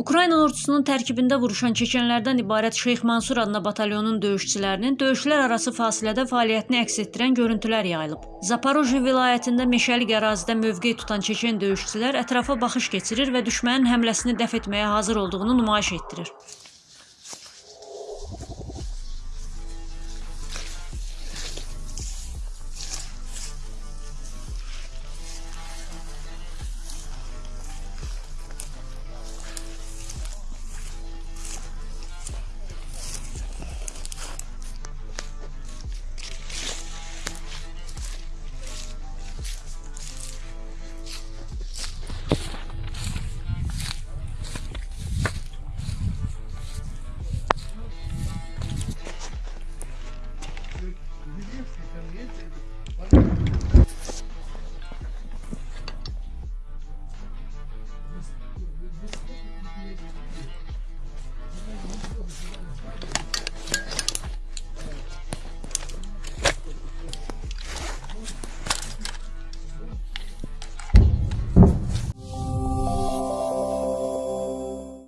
Ukrayna ordusunun tərkibində vuruşan çečenlərdən ibarət Şeyx Mansur adına batalyonun döyüşçülərinin döyüşlər arası fasilədə fəaliyyətini əks etdirən görüntülər yayılıb. Zaporojye vilayətində meşəlik ərazidə mövqe tutan çeçen döyüşçülər ətrafa baxış keçirir və düşmənin həmləsini dəf etməyə hazır olduğunu nümayiş etdirir.